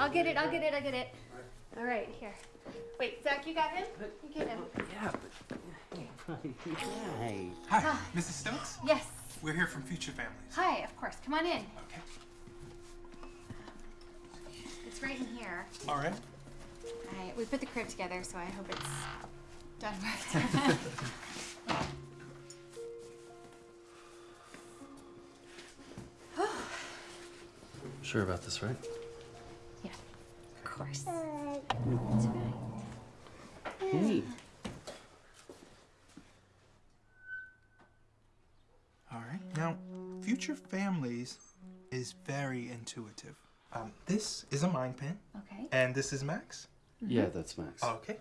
I'll get it. I'll get it. I'll get it. All right, here. Wait, Zach, you got him? You get him. Yeah, but. Hey. Hi, ah. Mrs. Stokes. Yes. We're here from Future Families. Hi. Of course. Come on in. Okay. It's right in here. All right. I, we put the crib together, so I hope it's done right. Sure about this, right? Yeah, of course. It's fine. Hey. All right. Now, Future Families is very intuitive. Um, this is a mind pin, Okay. and this is Max. Yeah, that's Max. Okay.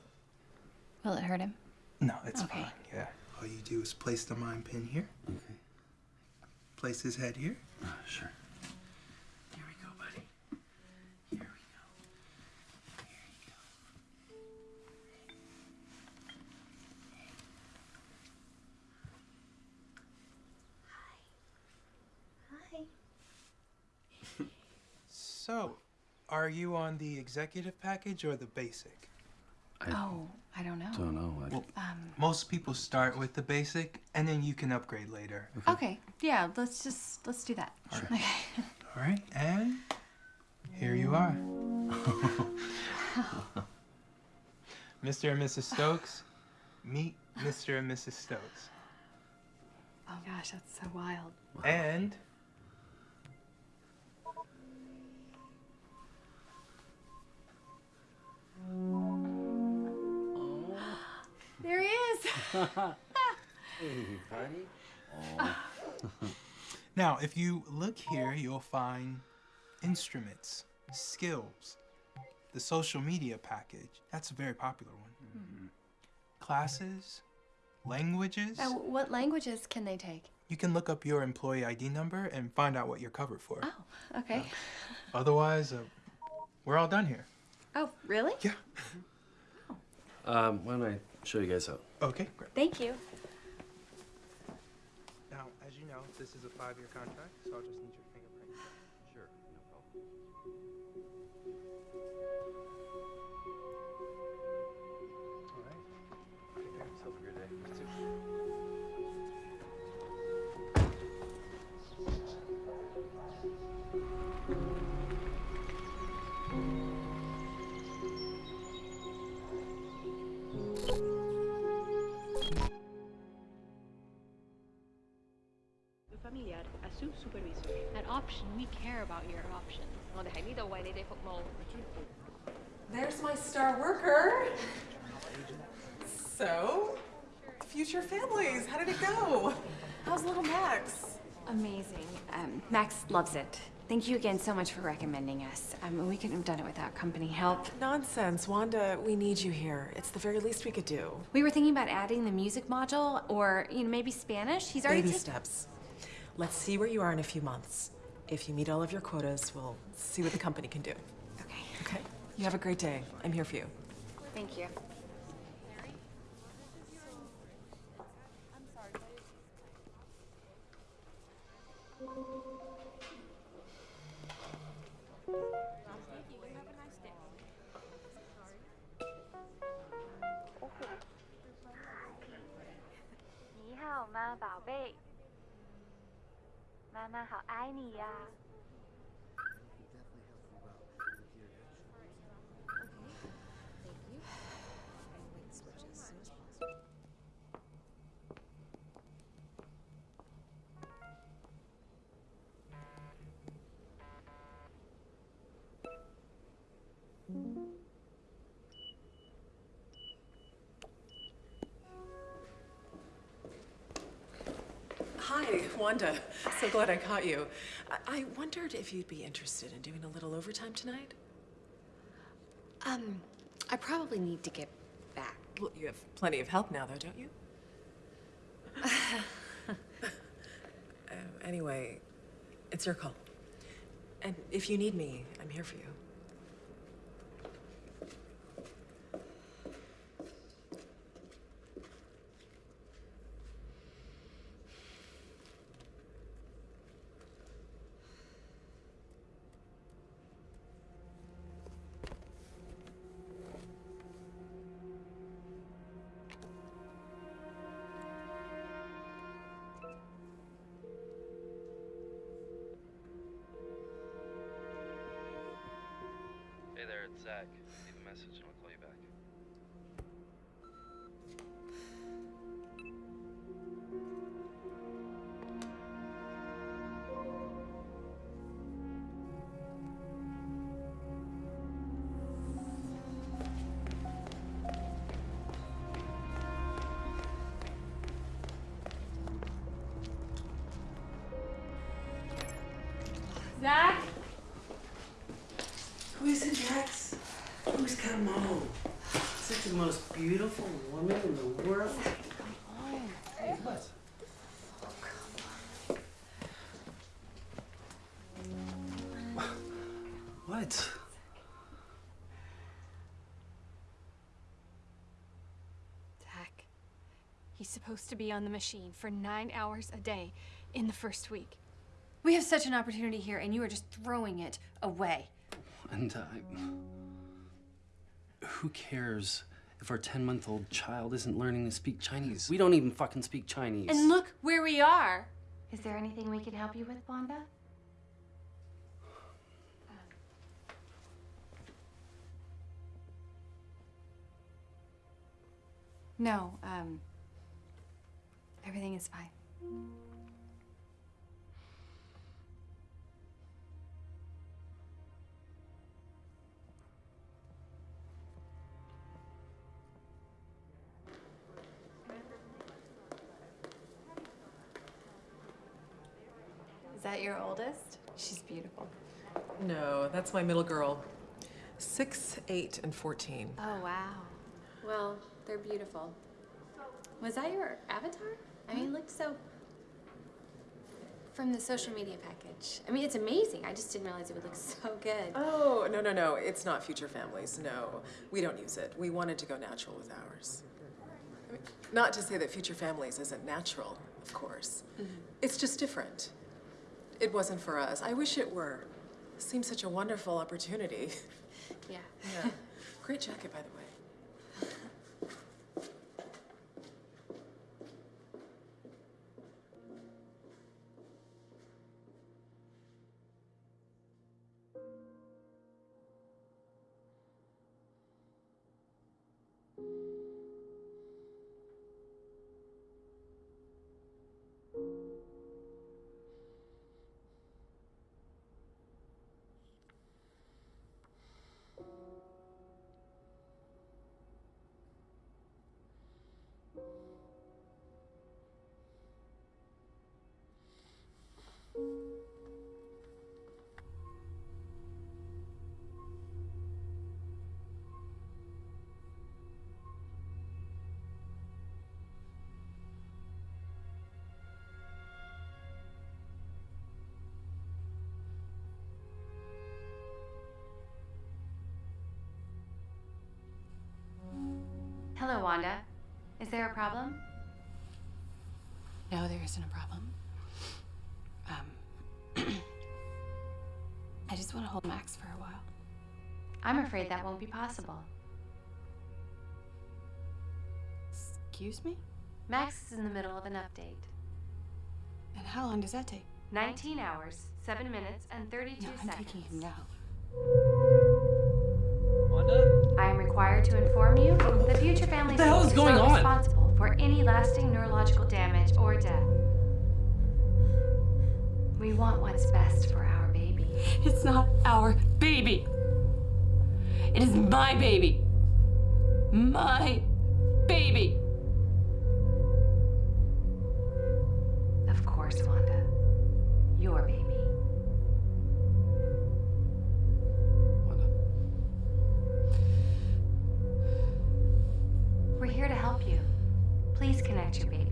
Will it hurt him? No, it's Okay. fine. Yeah. All you do is place the mind pin here. Okay. Place his head here. Uh, sure. So, are you on the executive package or the basic? I Oh, I don't know. don't know. I, Well, Um. most people start with the basic, and then you can upgrade later. Okay. Yeah. Let's just let's do that. Okay. All right, and here you are. Mr. and Mrs. Stokes, meet Mr. and Mrs. Stokes. Oh gosh, that's so wild. And There he is. hey, buddy. Oh. now, if you look here, you'll find instruments, skills, the social media package. That's a very popular one. Classes, languages. Uh, what languages can they take? You can look up your employee ID number and find out what you're covered for. Oh, okay. Otherwise, uh, we're all done here. Oh, really? Yeah. Um, why don't I show you guys out? Okay, great. Thank you. Now, as you know, this is a five-year contract, so I'll just need your fingerprint. Sure, no problem. option. We care about your options. There's my star worker. So, future families, how did it go? How's little Max? Amazing. Um, Max loves it. Thank you again so much for recommending us. Um, we couldn't have done it without company help. Nonsense. Wanda, we need you here. It's the very least we could do. We were thinking about adding the music module or, you know, maybe Spanish. He's already- Baby steps. Let's see where you are in a few months. If you meet all of your quotas, we'll see what the company can do. Okay. Okay? You have a great day. I'm here for you. Thank you. 妈妈好爱你呀。Wanda. So glad I caught you. I, I wondered if you'd be interested in doing a little overtime tonight. Um, I probably need to get back. Well, you have plenty of help now, though, don't you? Uh, anyway, it's your call. And if you need me, I'm here for you. There, it's Zach. Leave a message and I'll call you back. Zach? Who is it, Jax? Who's come home? Such the most beautiful woman in the world. Hey, what? What? Zach, he's supposed to be on the machine for nine hours a day in the first week. We have such an opportunity here, and you are just throwing it away. And uh, who cares if our 10 month old child isn't learning to speak Chinese? We don't even fucking speak Chinese. And look where we are. Is there anything we can help you with, Wanda? No, um, everything is fine. Is that your oldest? She's beautiful. No, that's my middle girl. Six, eight, and 14. Oh, wow. Well, they're beautiful. Was that your avatar? I mean, hmm? it looked so. From the social media package. I mean, it's amazing. I just didn't realize it would look so good. Oh, no, no, no. It's not Future Families. No, we don't use it. We wanted to go natural with ours. I mean, not to say that Future Families isn't natural, of course. Mm-hmm. It's just different. It wasn't for us. I wish it were. Seems such a wonderful opportunity. Yeah. Yeah. Great jacket, by the way. Hello, Wanda. Is there a problem? No, there isn't a problem. Um, I just want to hold Max for a while. I'm afraid that won't be possible. Excuse me? Max is in the middle of an update. And how long does that take? 19 hours, 7 minutes, and 32 No, I'm seconds. taking him now. Wanda? I am required to inform you the Future Family the hell is going not on? responsible for any lasting neurological damage or death. We want what's best for our baby. It's not our baby. It is my baby. My baby. Of course, Wanda. Your baby. to be.